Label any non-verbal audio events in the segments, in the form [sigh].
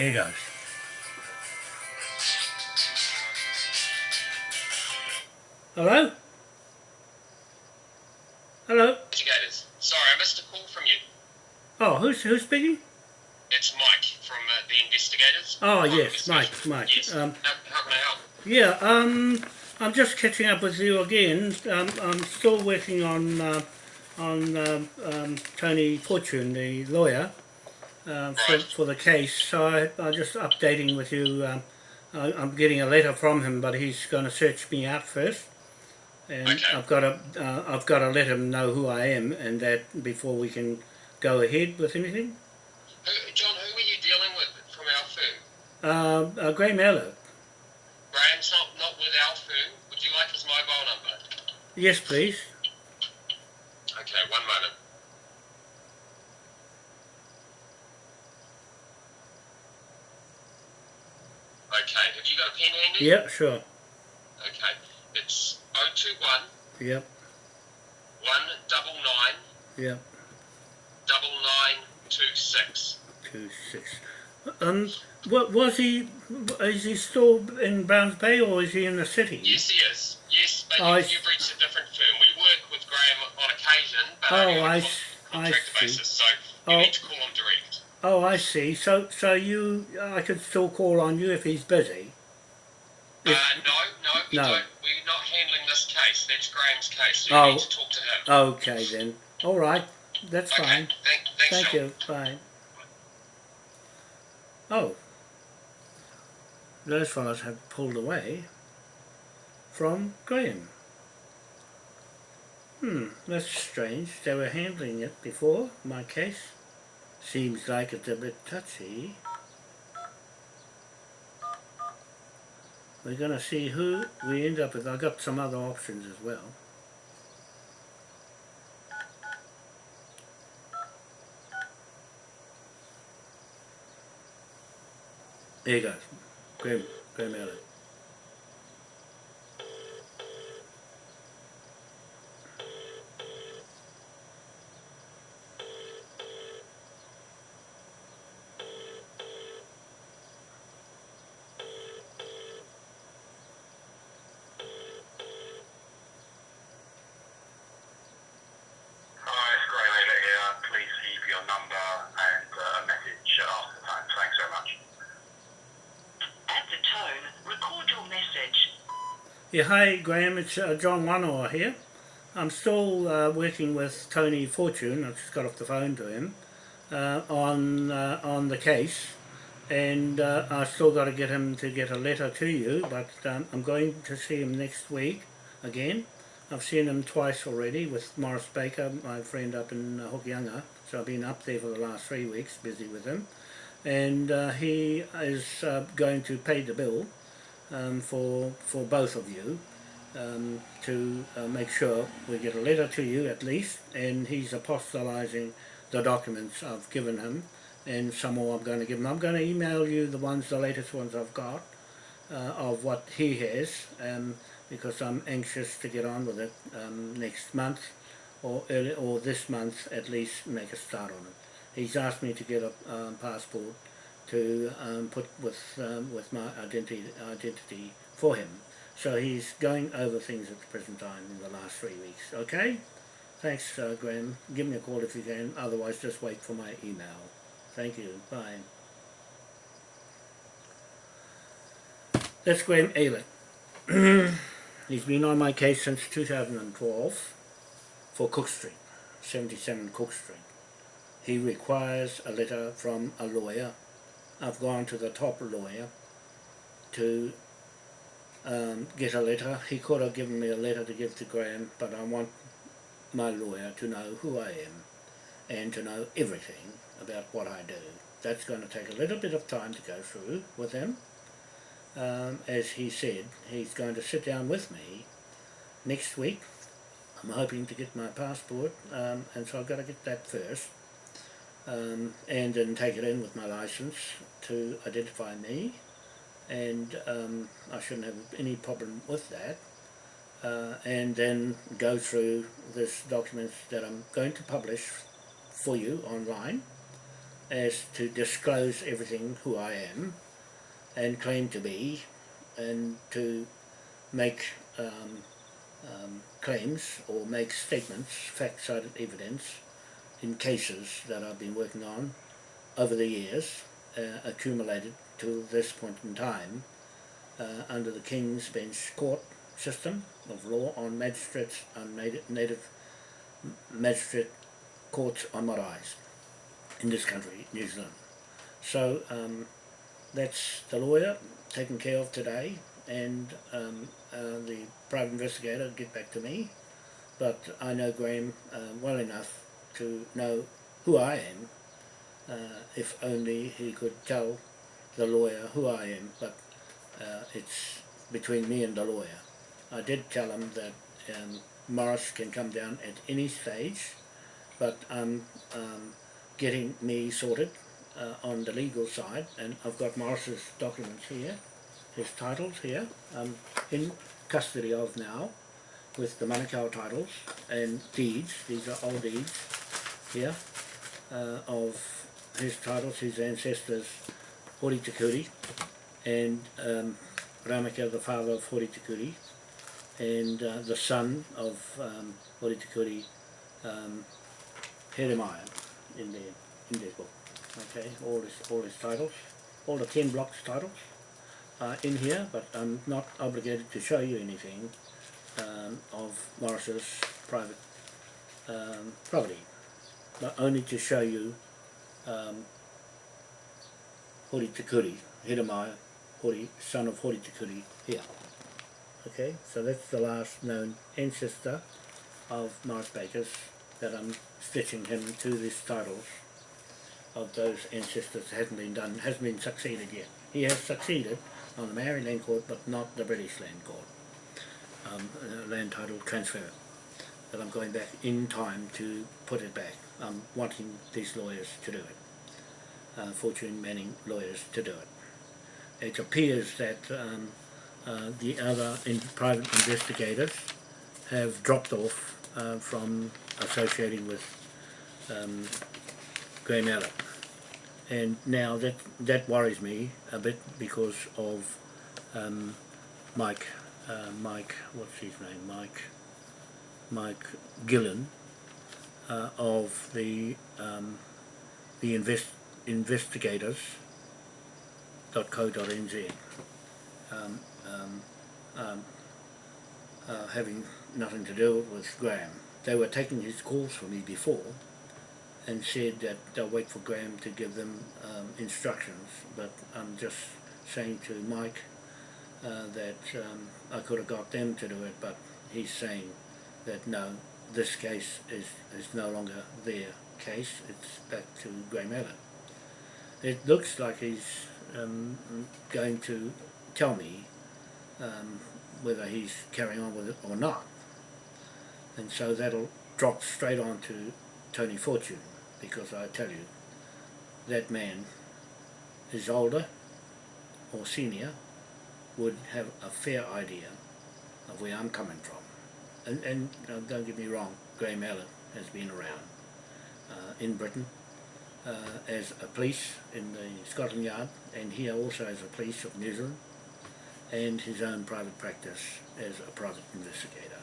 Here goes. Hello? Hello? Investigators. Sorry, I missed a call from you. Oh, who's who's speaking? It's Mike from uh, the investigators. Oh, yes, Mike, Mike. Yes. Um, how, how can I help? Yeah, um, I'm just catching up with you again. Um, I'm still working on uh, on um, um, Tony Fortune, the lawyer, uh, for, for the case. So I, I'm just updating with you. Um, I, I'm getting a letter from him, but he's going to search me out first, and Okay. I've got to uh, I've got to let him know who I am, and that before we can go ahead with anything. Who, John, who are you dealing with from our firm? Uh, uh, Graham Eller. Graham's not, not with our firm. Would you like his mobile number? Yes, please. Okay, have you got a pen handy? Yep, sure. Okay, it's 021 Yep, 199 yep. 9926. two six. Um, what was he? Is he still in Browns Bay or is he in the city? Yes, he is. Yes, but Oh, I you, you've reached a different firm. We work with Graham on occasion, but Oh, only on I a s- con- I contract see. basis, so you Oh. need to call him. Oh, I see. So, so you, I could still call on you if he's busy. Uh, no, no, we No. don't. We're not handling this case. That's Graham's case, so you Oh. need to talk to him. Okay then. All right, that's okay, fine. thank, thanks, Thank John. you. Bye. Oh, those fellows have pulled away from Graham. Hmm, that's strange. They were handling it before, my case. Seems like it's a bit touchy. We're going to see who we end up with. I've got some other options as well. There you go. Graham, Graham Allen. Hi, it's Graham Ayler here. Please leave your number and uh, a message after the tone. Thanks so much. At the tone, record your message. Yeah, hi Graham, it's uh, John Wanoa here. I'm still uh, working with Tony Fortune, I just got off the phone to him, uh, on uh, on the case. And uh, I've still got to get him to get a letter to you but um, I'm going to see him next week again. I've seen him twice already with Morris Baker, my friend up in Hokianga, so I've been up there for the last three weeks busy with him. And uh, he is going to pay the bill um, for for both of you um, to uh, make sure we get a letter to you at least and he's apostolizing the documents I've given him and some more I'm going to give him. I'm going to email you the ones, the latest ones I've got uh, of what he has um, because I'm anxious to get on with it um, next month or early, or this month at least make a start on it. He's asked me to get a um, passport to um, put with um, with my identity identity for him. So he's going over things at the present time in the last three weeks. Okay? Thanks, uh, Graham. Give me a call if you can. Otherwise, just wait for my email. Thank you. Bye. That's Graham Ayler. [clears throat] He's been on my case since 2012 for Cook Street, 77 Cook Street. He requires a letter from a lawyer. I've gone to the top lawyer to um, get a letter. He could have given me a letter to give to Graham, but I want my lawyer to know who I am and to know everything about what I do. That's going to take a little bit of time to go through with him. Um, as he said, he's going to sit down with me next week. I'm hoping to get my passport, um, and so I've got to get that first, um, and then take it in with my license to identify me, and um, I shouldn't have any problem with that. Uh, and then go through this documents that I'm going to publish for you online as to disclose everything who I am and claim to be and to make um, um, claims or make statements, fact-cited evidence in cases that I've been working on over the years uh, accumulated to this point in time uh, under the King's Bench Court system of law on magistrates and native, magistrate courts on maraes in this country, New Zealand. So um, that's the lawyer taken care of today and um, uh, the private investigator get back to me but I know Graham uh, well enough to know who I am uh, if only he could tell the lawyer who I am but uh, it's between me and the lawyer. I did tell him that um, Morris can come down at any stage but I'm um, getting me sorted uh, on the legal side and I've got Morris's documents here, his titles here, um, in custody of now with the Manukau titles and deeds, these are all deeds here uh, of his titles, his ancestors Hori Tikuri and um, Ramaka the father of Hori Tikuri and uh, the son of um, Hori Tikuri um, in their, in their book. Okay, all his, all his titles, all the 10 blocks titles are in here, but I'm not obligated to show you anything um, of Morris's private um, property, but only to show you um, Hori Tikuri, Hiremaya, Hori, son of Hori Tikuri, here. Okay, so that's the last known ancestor of Morris Baker's that I'm stitching him to these titles of those ancestors that hasn't been done, hasn't been succeeded yet. He has succeeded on the Maori Land Court but not the British Land Court, um, uh, land title transfer. But I'm going back in time to put it back. I'm wanting these lawyers to do it, uh, Fortune Manning lawyers to do it. It appears that um, uh, the other in private investigators have dropped off uh, from associating with um, Graham Allen. And now that that worries me a bit because of um, Mike, uh, Mike, what's his name, Mike, Mike Gillen uh, of the um, the invest um, um, um, uh, having nothing to do with Graham. They were taking his calls for me before and said that they'll wait for Graham to give them um, instructions but I'm just saying to Mike uh, that um, I could have got them to do it but he's saying that no this case is, is no longer their case it's back to Graham Allen. It looks like he's um, going to tell me um, whether he's carrying on with it or not. And so that'll drop straight on to Tony Fortune because I tell you that man is older or senior would have a fair idea of where I'm coming from. And, and uh, don't get me wrong, Graham Allen has been around uh, in Britain uh, as a police in the Scotland Yard and here also as a police of New Zealand and his own private practice as a private investigator.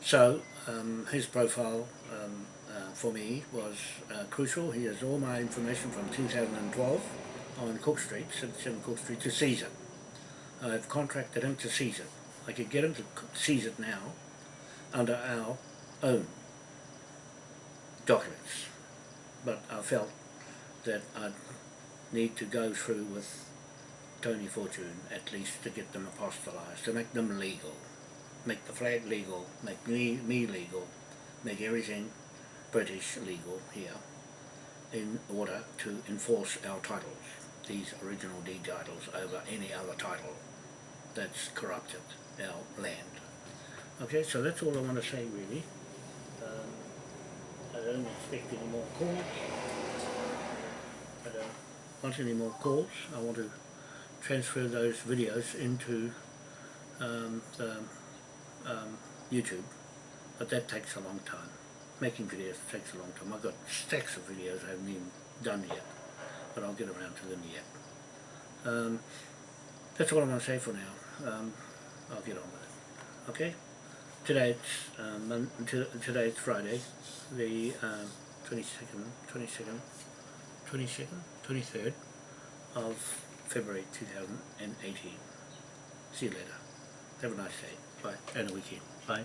So um, his profile um, uh, for me was uh, crucial. He has all my information from 2012 on Cook Street, 77 Cook Street, to Caesar. I've contracted him to it. I could get them to seize it now under our own documents. But I felt that I'd need to go through with Tony Fortune at least to get them apostolized, to make them legal, make the flag legal, make me, me legal, make everything British legal here in order to enforce our titles, these original deed titles over any other title that's corrupted our land. Okay, so that's all I want to say really. Um, I don't expect any more calls. I don't want any more calls. I want to transfer those videos into um, the, um, YouTube, but that takes a long time. making videos takes a long time. I've got stacks of videos I haven't even done yet, but I'll get around to them yet. Um, that's all I'm going to say for now. Um, I'll get on with it. Okay? Today it's, um, mon- to- Friday, the um, 22nd, 22nd, 22nd, 23rd of February 2018. See you later. Have a nice day. Bye. And a weekend. Bye.